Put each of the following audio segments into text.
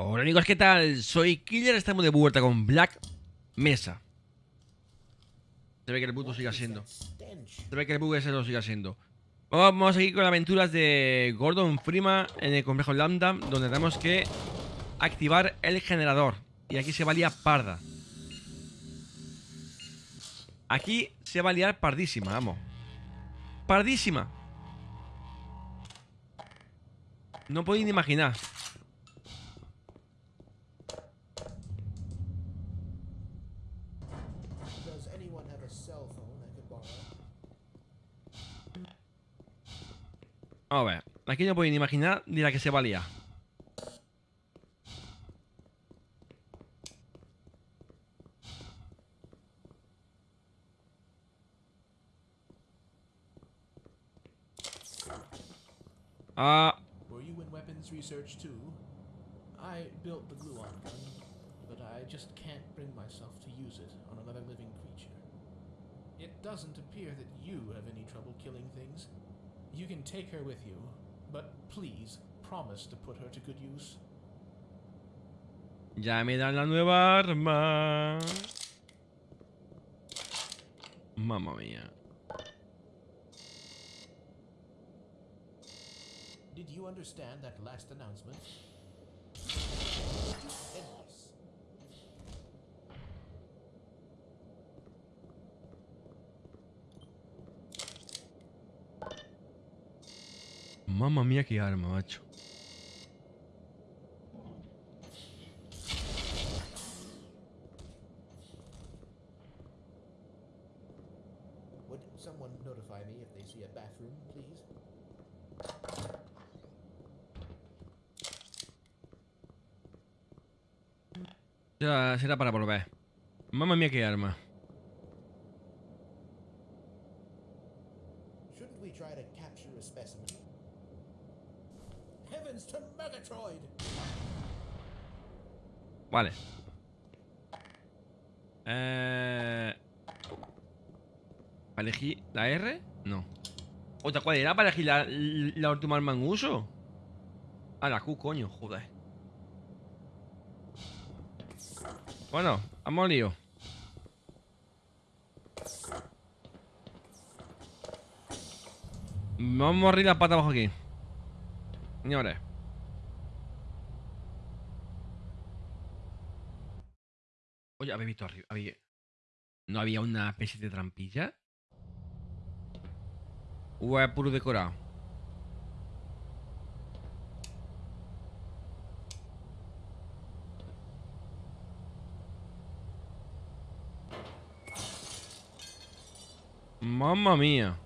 Hola amigos, ¿qué tal? Soy Killer, estamos de vuelta con Black Mesa. Se ve que el puto siga siendo. Se ve que el bug ese lo siga siendo. Vamos a seguir con las aventuras de Gordon Freeman en el complejo Lambda, donde tenemos que activar el generador. Y aquí se va a liar parda. Aquí se va a liar pardísima, vamos. Pardísima. No podéis ni imaginar. A ver, aquí no podéis ni imaginar ni la que se va a liar. Ah, Were you in weapons research too? I built the gluon gun, but I just can't bring myself to use it on another living creature. It doesn't appear that you have any trouble killing things. You can take her with you, but please promise to put her to good use. ya me dan la nueva arma. Mamma mía. Did you understand that last announcement? Mamma mía, qué arma, macho. Would someone notify me if they see a bathroom, please? Será, será para volver. Mamma mía, qué arma. Vale. Eh... ¿Para elegir la R? No. ¿Otra cuál era para elegir la, la última arma en uso? Ah, la Q, coño, joder. Bueno, vamos al lío. Vamos a abrir la pata abajo aquí. Señores. ¿No había una especie de trampilla? ¿O es puro decorado? Mamma mía.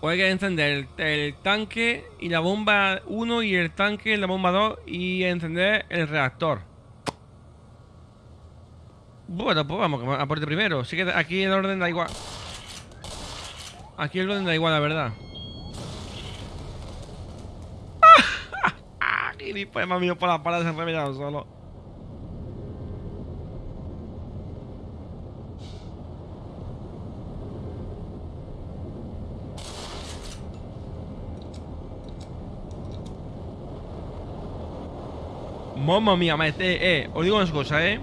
Pues hay que encender el, tanque y la bomba 1 y el tanque y la bomba 2 y encender el reactor. Bueno, pues vamos a primero. Sí que aquí el orden da igual. Aquí el orden da igual, la verdad. ¡Ah! Gilipollas, me ha venido por la pared, se ha revelado solo. Mamma mía. Eh, eh, os digo una cosa, eh.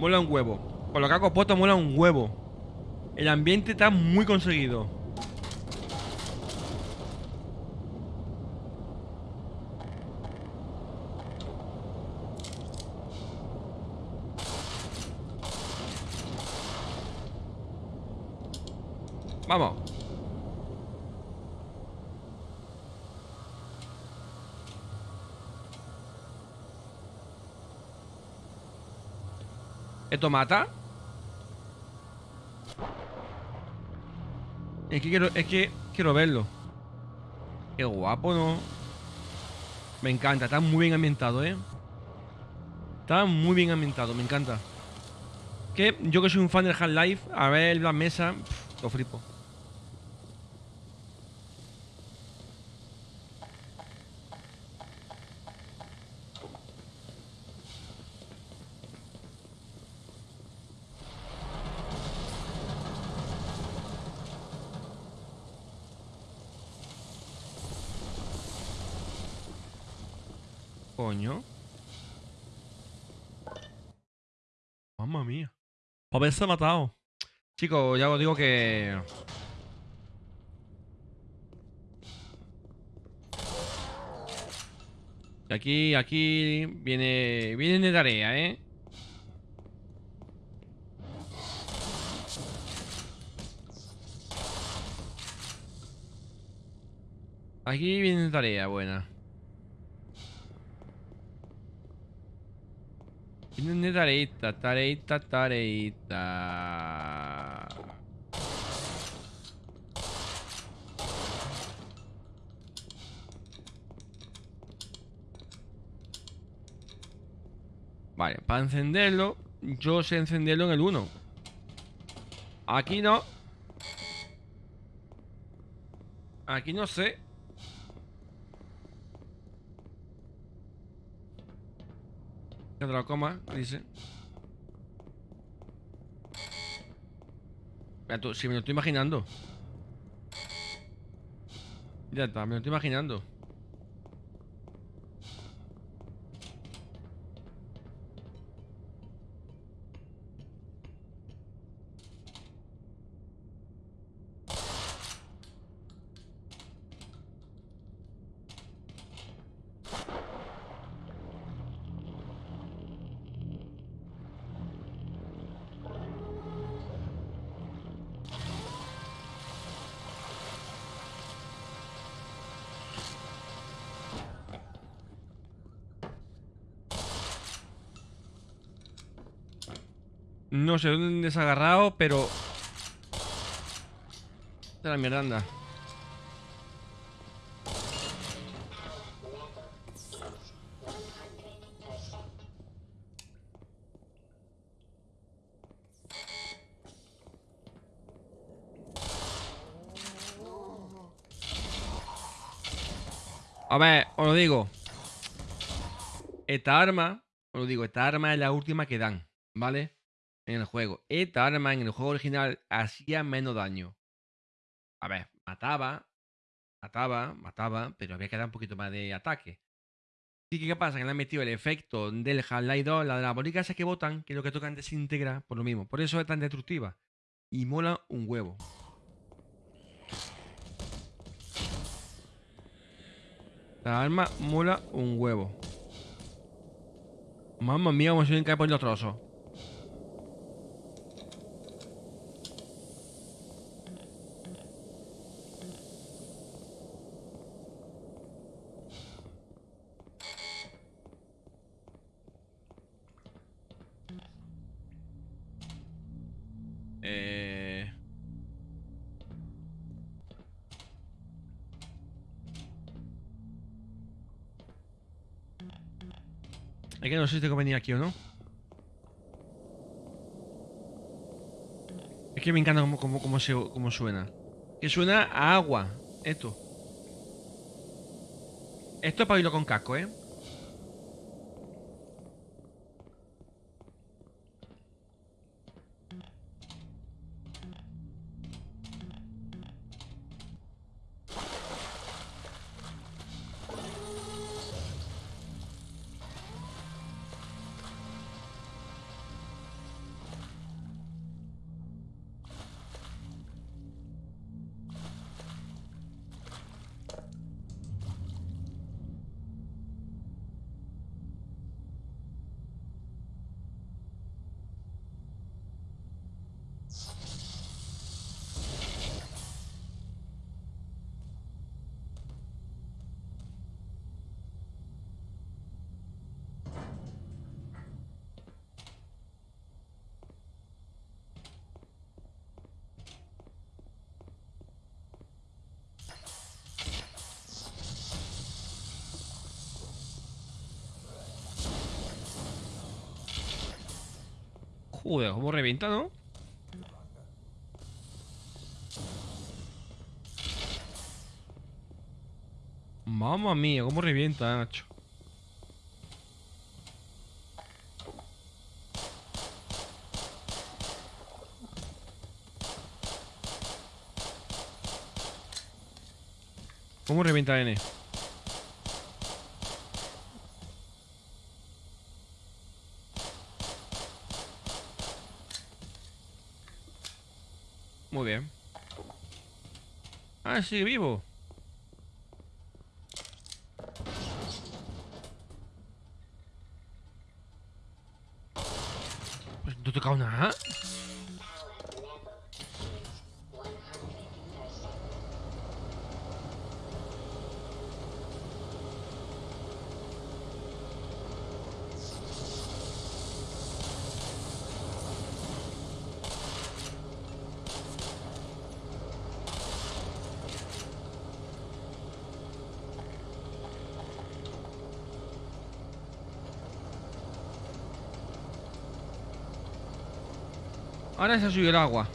Mola un huevo. Con lo que hago puesto mola un huevo. El ambiente está muy conseguido. Vamos. ¿Esto mata? Es que quiero, es que quiero verlo. Qué guapo, ¿no? Me encanta, está muy bien ambientado, ¿eh? Está muy bien ambientado, me encanta. Que yo que soy un fan del Half-Life, a ver la mesa, lo flipo. Coño. Mamma mía. Por haberse matado. Chicos, ya os digo que... Aquí, aquí viene, viene de tarea, ¿eh? Aquí viene tarea buena. Viene tareita, tareita, tareita. Vale, para encenderlo, yo sé encenderlo en el 1. Aquí no. Aquí no sé. Que te lo coma, dice. Si me lo estoy imaginando. Ya está, me lo estoy imaginando. No sé dónde se ha agarrado, pero... De la mierda, anda. A ver, os lo digo. Esta arma, os lo digo, esta arma es la última que dan, ¿vale? En el juego. Esta arma en el juego original hacía menos daño. A ver, mataba, mataba, mataba, pero había que dar un poquito más de ataque. Sí que qué pasa, que le han metido el efecto del Half-Life 2, la de la bolita esa que botan, que lo que tocan desintegra por lo mismo. Por eso es tan destructiva. Y mola un huevo. La arma mola un huevo. Mamma mía, como se cae por los trozos. Es que no sé si tengo que venir aquí o no. Es que me encanta cómo, cómo, cómo cómo suena. Que suena a agua. Esto. Esto es para oírlo con casco, ¿eh? Joder, cómo revienta, ¿no? Mamma mía, cómo revienta, Nacho. ¿Cómo revienta N? Muy bien. Ah, sigue vivo. Pues no he tocado nada. El agua.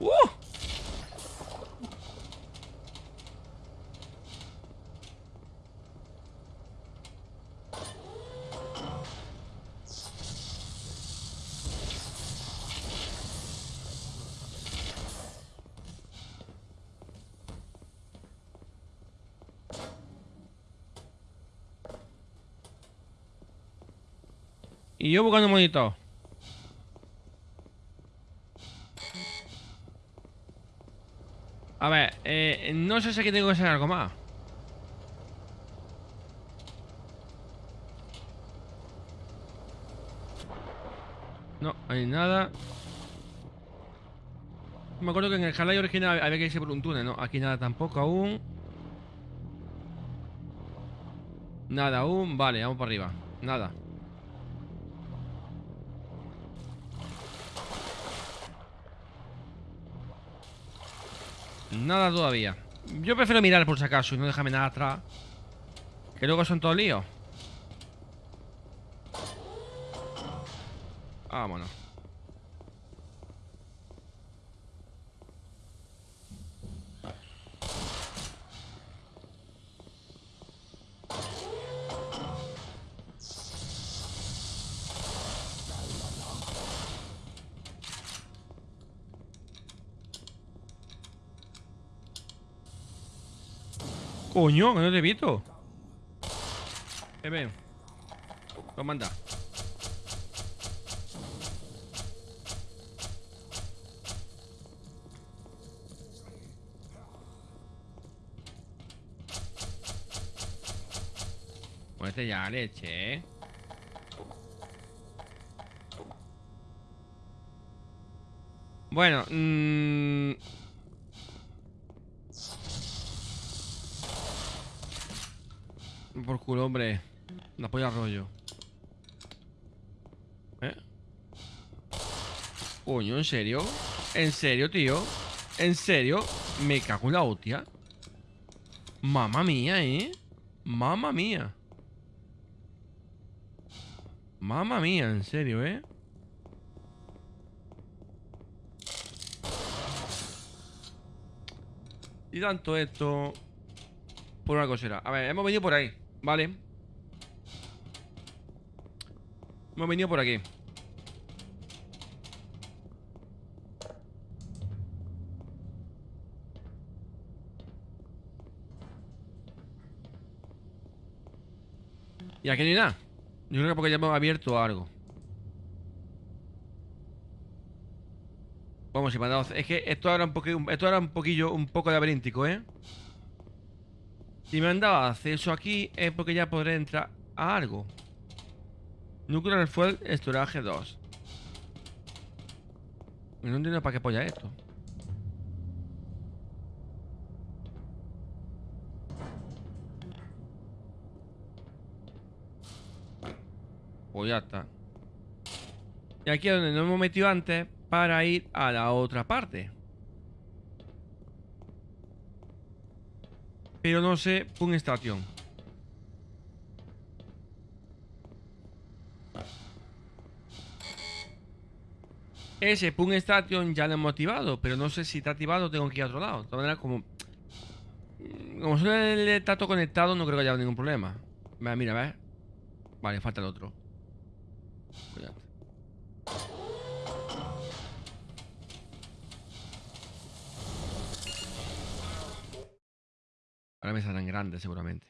¡Uh! Y yo buscando monito. A ver, eh, no sé si aquí tengo que hacer algo más. No, hay nada. Me acuerdo que en el Halay original había que irse por un túnel, ¿no? Aquí nada tampoco aún. Nada aún. Vale, vamos para arriba. Nada. Nada todavía. Yo prefiero mirar por si acaso y no dejarme nada atrás. Que luego son todos líos. Vámonos. Coño, no te he visto. Eh, ven. Toma, anda. Este ya leche, ¿eh? Bueno, mmm... Por culo, hombre. La polla rollo. ¿Eh? Coño, ¿en serio? ¿En serio, tío? ¿En serio? Me cago en la hostia. Mamma mía, ¿eh? Mamma mía. Mamma mía, en serio, ¿eh? Y tanto esto Por una cosera A ver, hemos venido por ahí Vale. Hemos venido por aquí. Y aquí no hay nada. Yo creo que porque ya hemos abierto algo. Vamos, ha dado... Es que esto era un poquillo, esto era un poquillo, un poco laberíntico, ¿eh? Si me han dado acceso aquí es porque ya podré entrar a algo. Nuclear Fuel Storage 2. No entiendo para qué polla esto. Pues ya está. Y aquí es donde nos hemos metido antes para ir a la otra parte. Pero no sé, Pun Station. Ese Pun Station ya lo he motivado, pero no sé si está activado tengo que ir a otro lado. De todas maneras, como... Como suele el tato conectado, no creo que haya ningún problema. Mira, mira, ¿ves? Vale, falta el otro. Pues Ahora me saldrán grandes seguramente.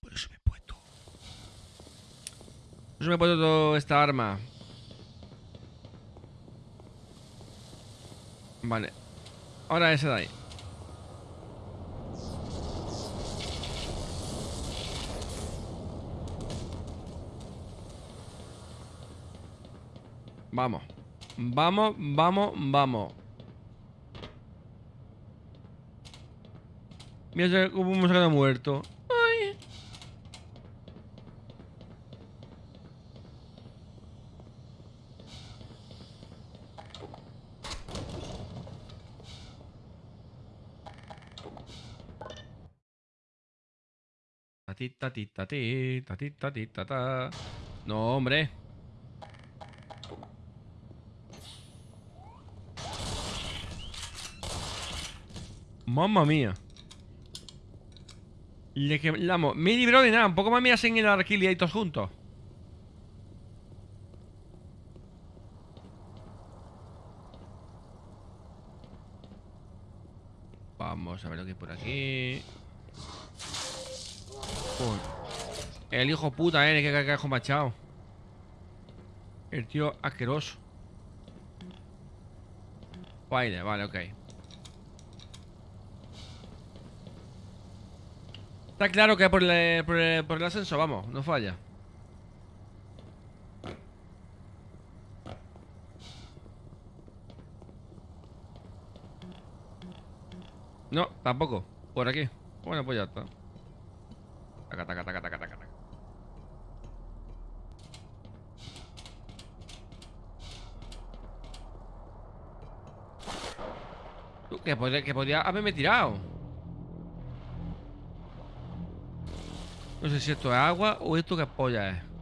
Por eso me he puesto. Por eso me he puesto toda esta arma. Vale. Ahora ese de ahí. Vamos. Vamos, vamos, vamos. Mira cómo un moscano muerto. Ay. Tatita, tita, tita, tita, tita, ta. No, hombre. Mamma mía. Le quemamos. Libró de nada. Un poco más me hacen el arquil y ahí todos juntos. Vamos a ver lo que hay por aquí. El hijo puta, eh, que cagajo machado. El tío asqueroso. Vale, vale, ok. Está claro que por el, por, el, por el ascenso, vamos, no falla. No, tampoco. Por aquí. Bueno, pues ya está. Taca, taca, taca, taca, taca, taca. Que podría, que podría haberme tirado. No sé si esto es agua o esto que polla es.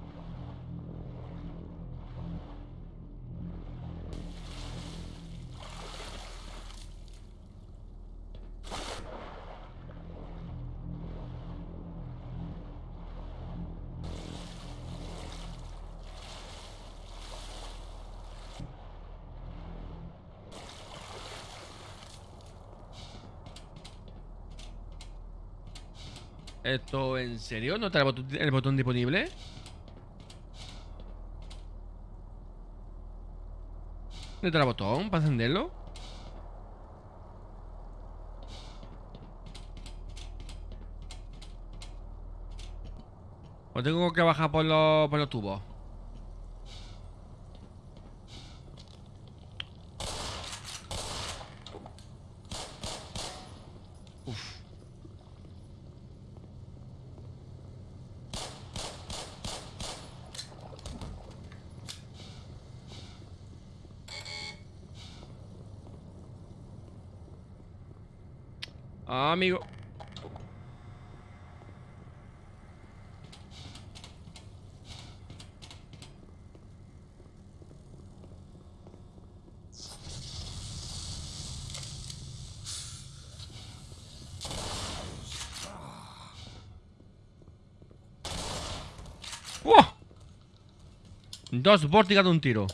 ¿Esto en serio? ¿No está el botón, disponible? ¿Dónde está el botón para encenderlo? ¿O tengo que bajar por los, por los tubos? Amigo. ¡Wow! Dos vórtigas de un tiro.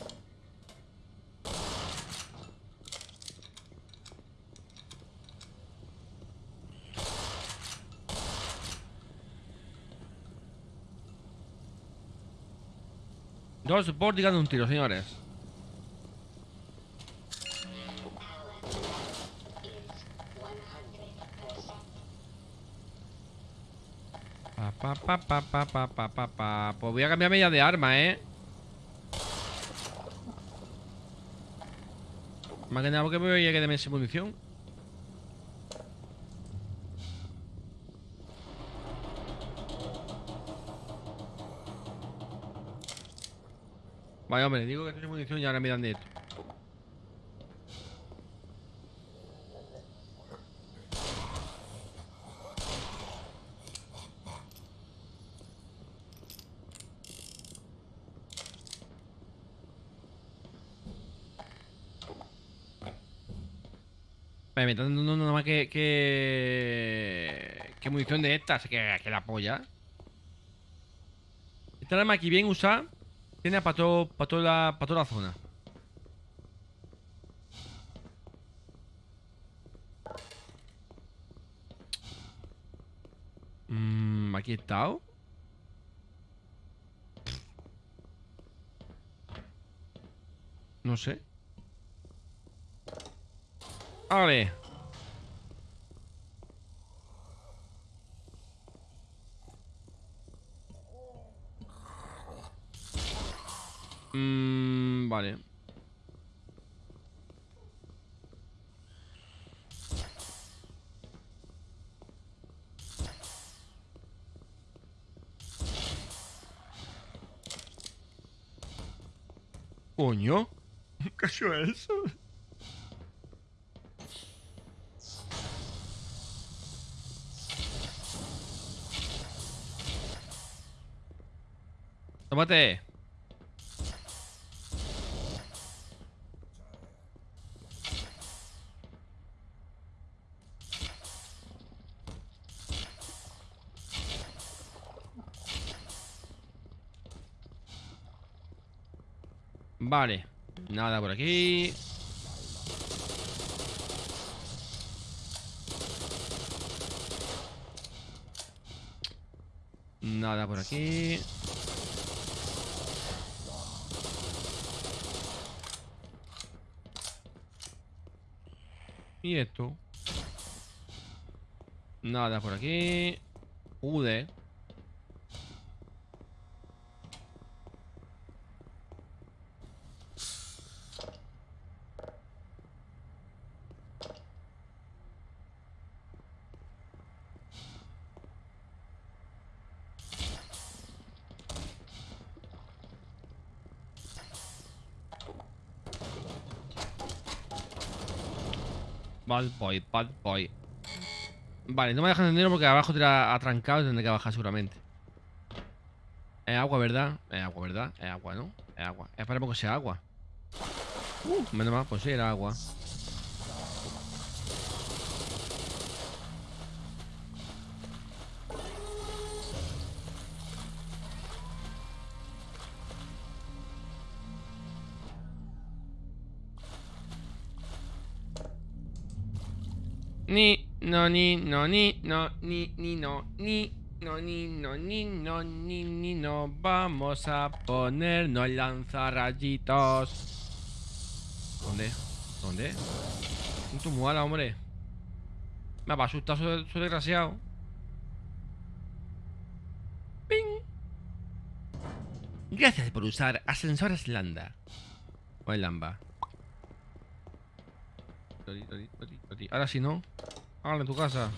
Dos Bordigan de un tiro, señores. Pa, pa, pa, pa, pa, pa, pa, pa. Pues voy a cambiarme ya de arma, ¿eh? Más que nada porque voy a munición. Vaya, hombre, digo que sin munición y ahora me dan de esto. Vale, me están dando nada más que, que... Que munición de estas, que, que la polla. Esta arma aquí bien usada Tiene para todo, para toda la, para toda la zona. Mm, aquí he estado. No sé. Vale. Mm, vale. Coño. ¿Qué ha sido eso? Tómate. Vale. Nada por aquí. Nada por aquí. ¿Y esto? Nada por aquí. Ude. Bad boy, boy. Vale, no me dejan entender porque abajo te ha atrancado y tendré que bajar seguramente. Es agua, ¿verdad? Es agua, ¿verdad? Es agua, ¿no? Es agua. Esperemos que sea agua. Uh, menos mal, pues sí, era agua. Ni, no, ni, no, ni, no, ni, ni, no, ni, no, ni, no, ni, no, ni, ni, no. Vamos a ponernos lanzarrayitos. ¿Dónde? ¿Dónde? Un tumuala, hombre. Me va a asustar su, su desgraciado. ¡Ping! Gracias por usar ascensores Landa. O el Lamba. Ahora si no, hágalo en tu casa.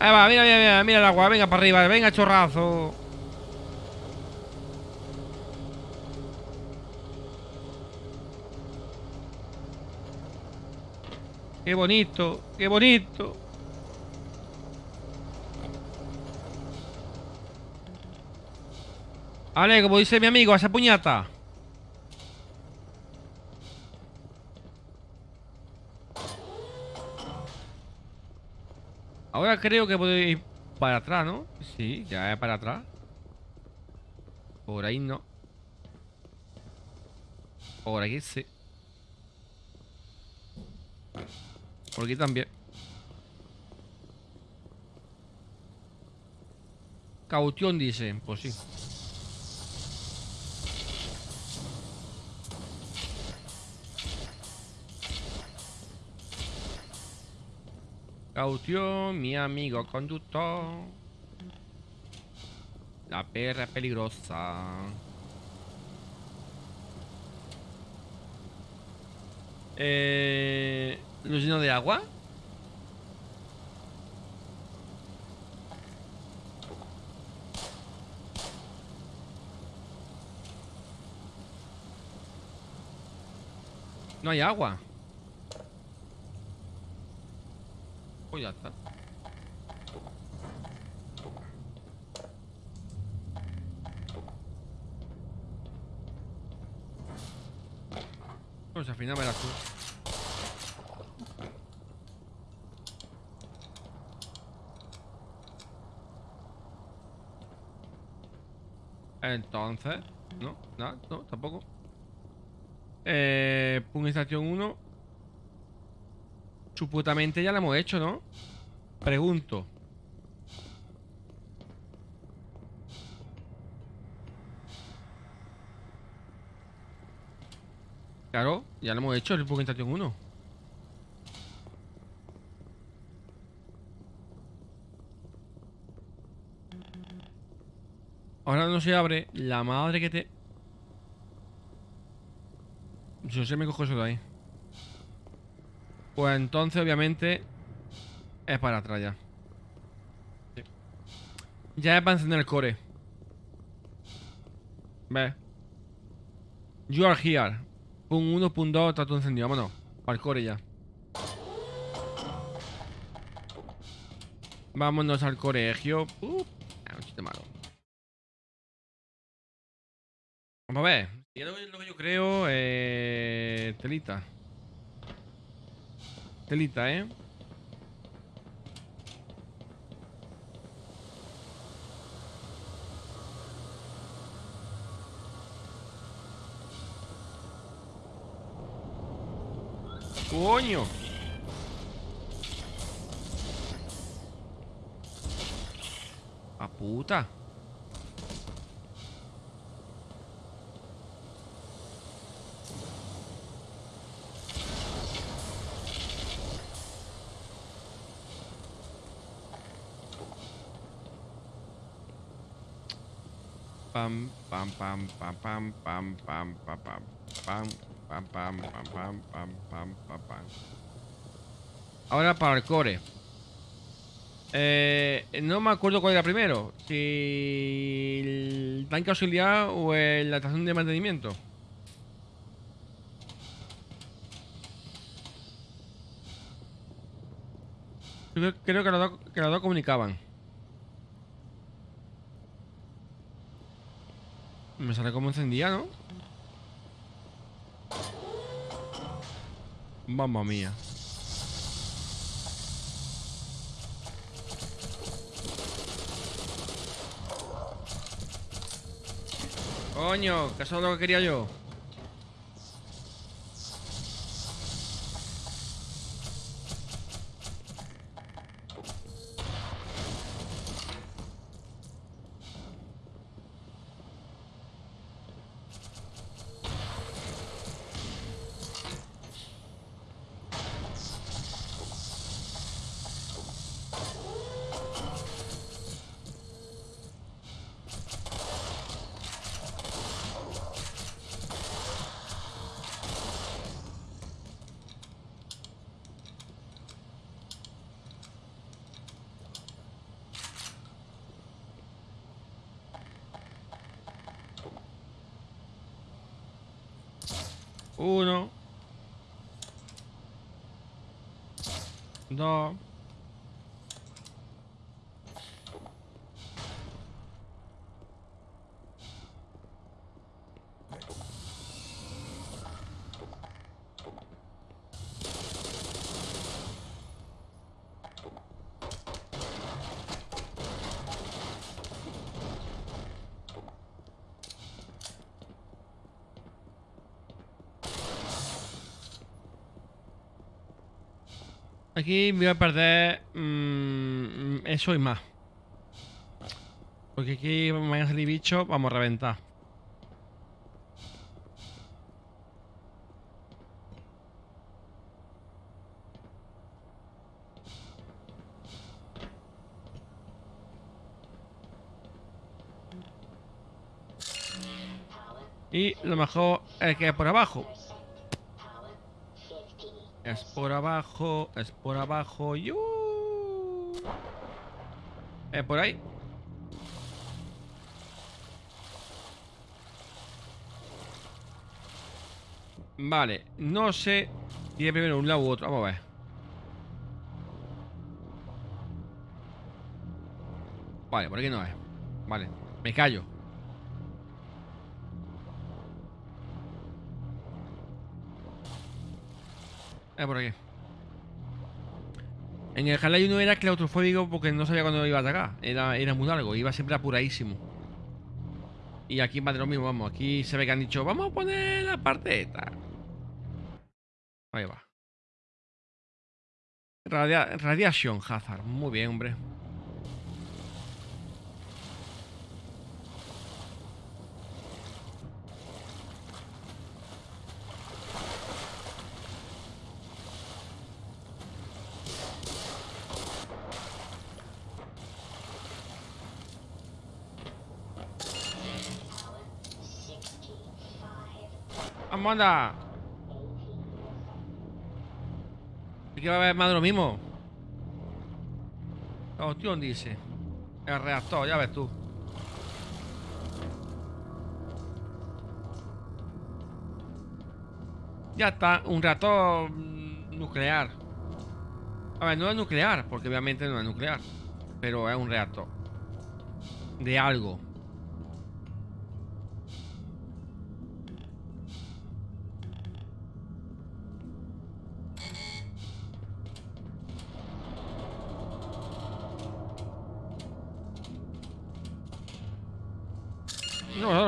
Ahí va, mira, mira, mira, mira el agua, venga para arriba, venga chorrazo. Qué bonito, qué bonito. Vale, como dice mi amigo, esa puñata. Ahora creo que puedo ir para atrás, ¿no? Sí, ya es para atrás. Por ahí no. Por aquí sí. Por aquí también. Caución dice, pues sí. Caución, mi amigo conductor. La perra es peligrosa. Eh, ¿Lo lleno de agua? No hay agua. Pues ya está. Pues al final tú. Entonces, no, nada, no, tampoco. Eh, Pun estación 1. Supuestamente ya lo hemos hecho, ¿no? Pregunto. Claro, ya lo hemos hecho el estación 1. Ahora no se abre. La madre que te... Yo sé me cojo eso de ahí. Pues entonces, obviamente, es para atrás ya. Sí. Ya es para encender el core. Ve. You are here. Pum 1, pum 2, está todo encendido. Vámonos. Para el core ya. Vámonos al colegio. Uh, ah, un chiste malo. Vamos a ver. Lo que yo creo. Eh, telita. Telita, ¿eh? ¡Coño! ¡A puta! Pam, pam, pam, pam, pam, pam, pam, pam, pam, pam, pam, pam, pam, pam, pam. Ahora para el core. Eh, no me acuerdo cuál era primero. Si el tanque auxiliar o la estación de mantenimiento. Creo, que, los que los dos comunicaban. Me sale como encendía, ¿no? Mamma mía. Coño, que eso es lo que quería yo. Uno. Dos. Aquí voy a perder mm, eso y más. Porque aquí van a salir bichos, vamos a reventar. Y lo mejor es que por abajo. Es por abajo, es por abajo. ¡Yu! ¿Es por ahí? Vale, no sé es primero un lado u otro. Vamos a ver. Vale, por aquí no es. Vale, me callo. Es por aquí. En el Half-Life 1 era claustrofóbico porque no sabía cuándo iba a atacar. Era, era muy largo, iba siempre apuradísimo. Y aquí va de lo mismo, vamos. Aquí se ve que han dicho, vamos a poner la parte esta. Ahí va. Radia Radiation Hazard. Muy bien, hombre. ¡Vamos, anda! ¿Y que va a haber más de lo mismo? La cuestión dice. El reactor, ya ves tú. Ya está, un reactor mm, nuclear. A ver, no es nuclear, porque obviamente no es nuclear. Pero es un reactor. De algo.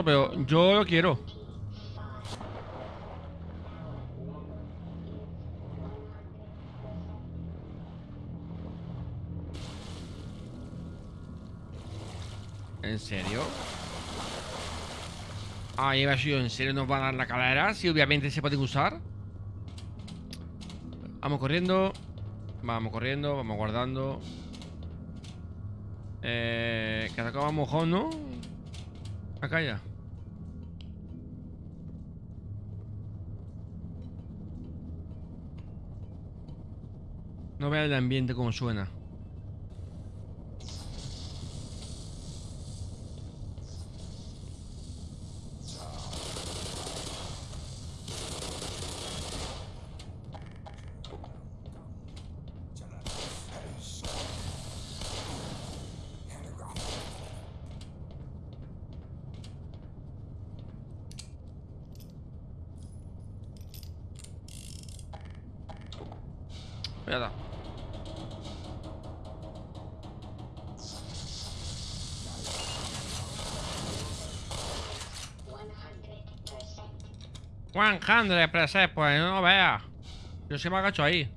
Pero yo lo quiero. ¿En serio? Ah, iba sido en serio nos van a dar la calera. Sí, obviamente se pueden usar. Vamos corriendo. Vamos corriendo, vamos guardando. Eh, que acaba mojón, ¿no? Acá ya. No vea el ambiente como suena. Juan Handre, percent pues no vea. Yo se me agacho ahí.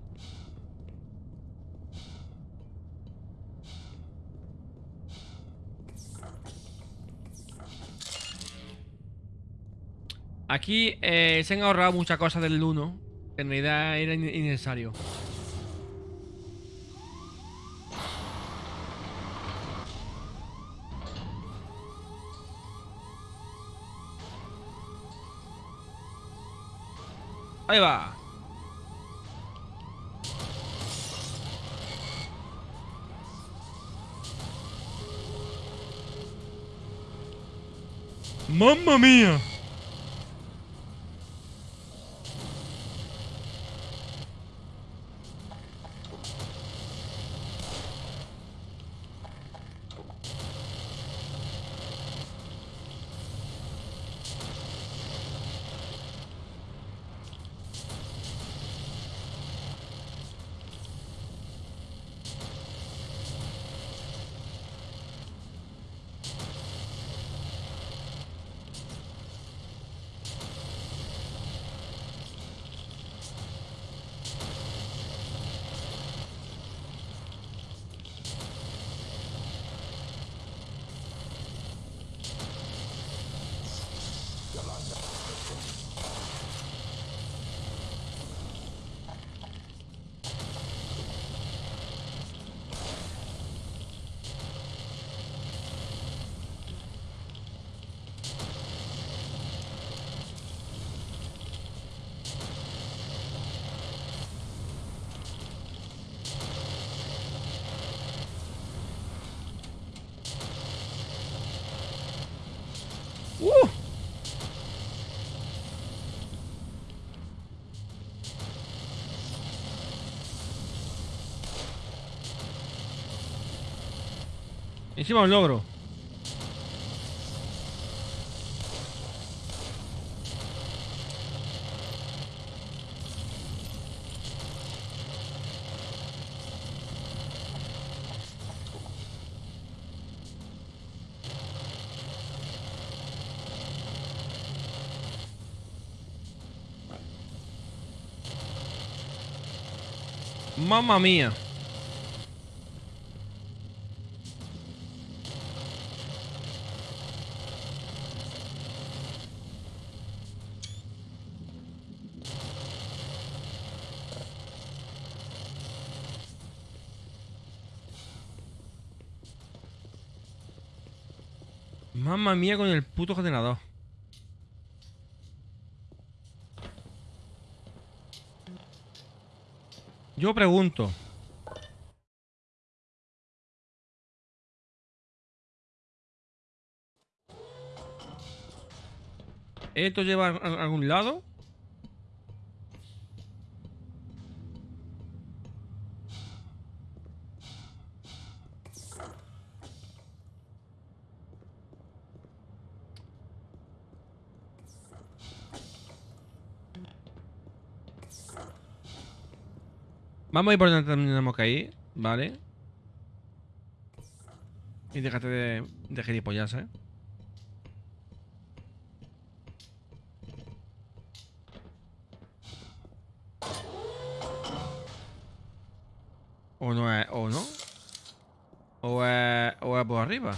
Aquí eh, se han ahorrado muchas cosas del 1. En realidad era in- innecesario. Ahí va. ¡Mamma mía! ¡Uh! Encima un logro. Mamma mía. Mamma mía con el puto ordenador. Yo pregunto. ¿Esto lleva a algún lado? Vamos a ir por donde tenemos que ir, ¿vale? Y déjate de, de gilipollas, ¿eh? O no es, o no. O es, o es por arriba.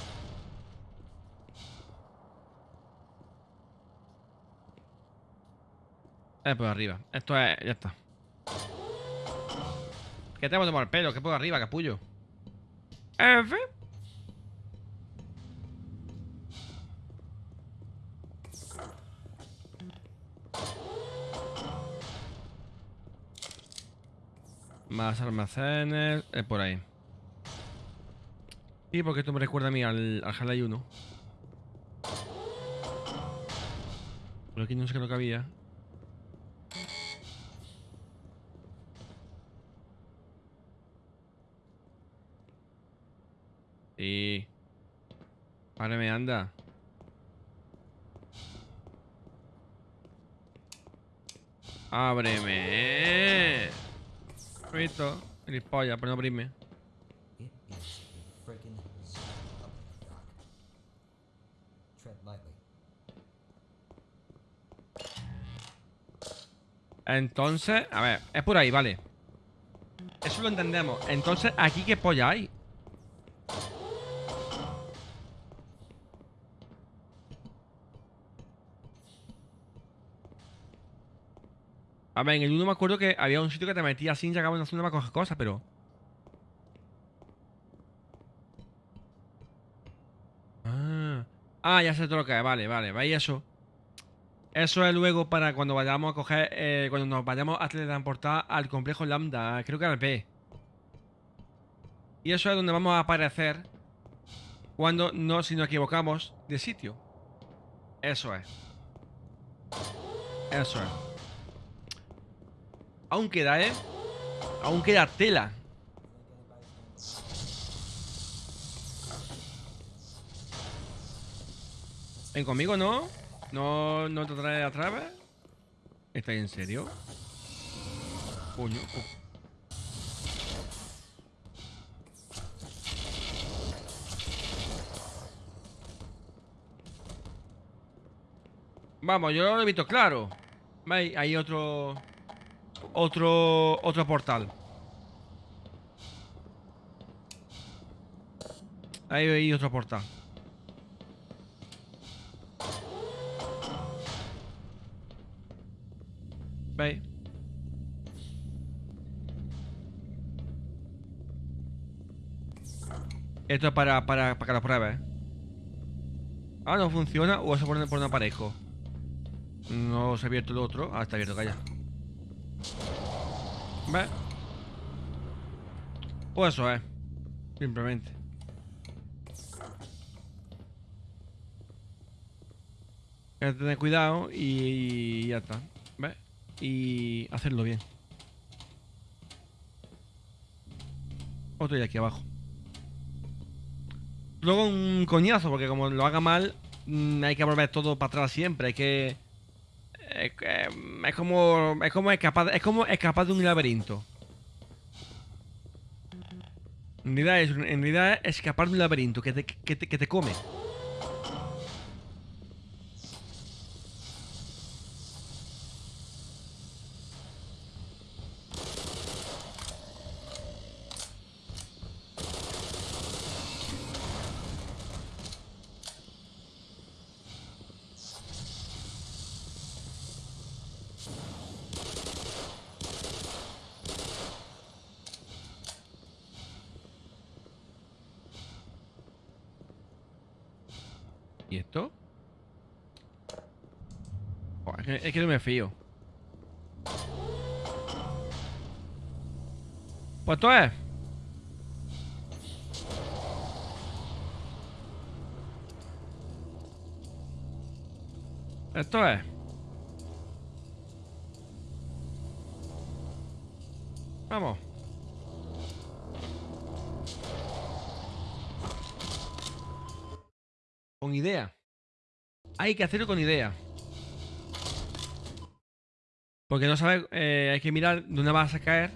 Es por arriba. Esto es, ya está. Que te tomar el pelo, que por arriba, capullo. F. Más almacenes, eh, por ahí. Y porque esto me recuerda a mí al, al Half-Life 1. Por aquí no sé qué es lo que había. Sí. Ábreme, anda. Ábreme. Visto, gilipollas, pero no abrirme. Entonces, a ver, es por ahí, vale. Eso lo entendemos. Entonces, ¿aquí qué polla hay? A ver, en el 1 me acuerdo que había un sitio que te metía sin a una zona para cosas, pero... Ah, ah, ya que es, vale, vale, ¿veis eso? Eso es luego para cuando vayamos a coger, eh, cuando nos vayamos a teletransportar al complejo Lambda, creo que al B. Y eso es donde vamos a aparecer cuando no, si nos equivocamos de sitio. Eso es. Eso es. Aún queda, ¿eh? Aún queda tela. Ven conmigo, ¿no? ¿No, no te trae a través? ¿Estás en serio? Coño. Vamos, yo lo he visto claro. ¿Veis? Hay otro... Otro... Otro portal. Ahí hay otro portal. ¿Veis? Esto es para, para, para que lo pruebes. Ah, no funciona o eso por, por un aparejo. No se ha abierto el otro. Ah, está abierto, calla. ¿Ves? Pues eso es. Simplemente. Hay que tener cuidado y ya está. ¿Ves? Y hacerlo bien. Otro y aquí abajo. Luego un coñazo, porque como lo haga mal, mm, hay que volver todo para atrás siempre. Hay que. Es, que- es como. Es como escapar. Es como escapar de un laberinto. En realidad es, en realidad es escapar de un laberinto que te, que te, que te come. ¿Y esto? Joder, es, que, es que no me fío. Pues esto es. Esto es. Vamos. Idea. Hay que hacerlo con idea. Porque no sabes, eh, hay que mirar dónde vas a caer.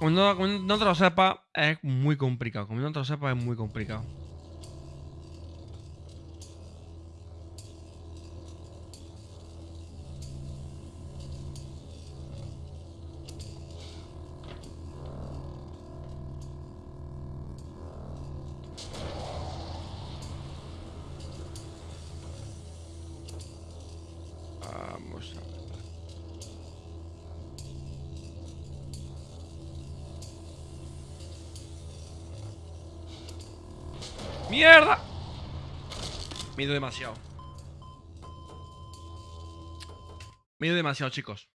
Como no, te lo sepas, es muy complicado. Como no te lo sepas, es muy complicado. ¡Mierda! Me he ido demasiado. Me he ido demasiado, chicos.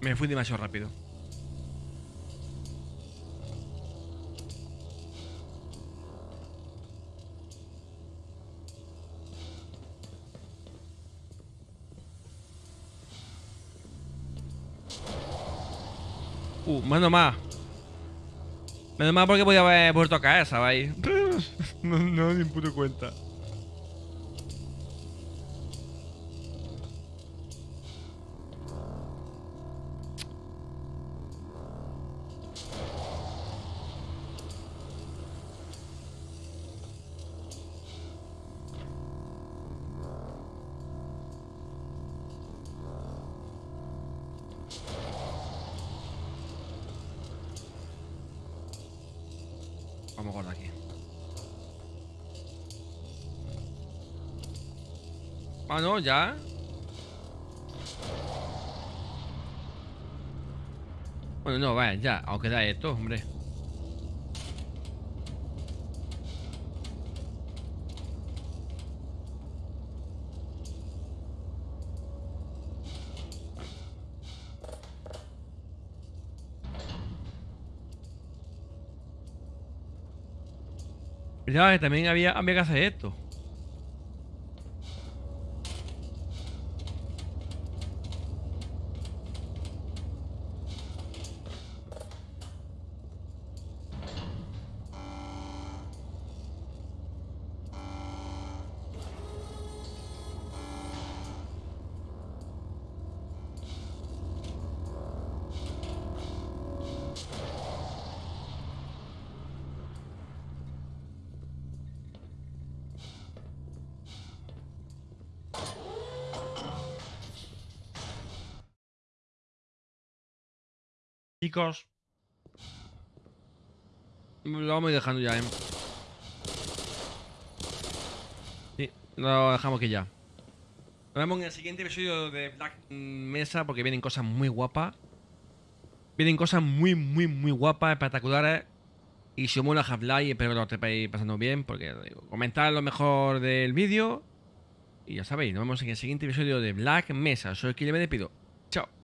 Me fui demasiado rápido. Uh, menos más. Menos más porque podía haber vuelto a caer, ¿sabéis? no, no, ni puto cuenta. Ya. Bueno, no, vaya, ya. Aunque da esto, hombre. Que también había, había que hacer esto. Chicos. Lo vamos a ir dejando ya, ¿eh? Sí, lo dejamos aquí ya. Nos vemos en el siguiente episodio de Black Mesa porque vienen cosas muy guapas. Vienen cosas muy, muy, muy guapas, espectaculares. Y si os mola Half-Life, espero que lo estéis pasando bien. Porque digo, comentad lo mejor del vídeo. Y ya sabéis, nos vemos en el siguiente episodio de Black Mesa. Soy Kile me despido. Chao.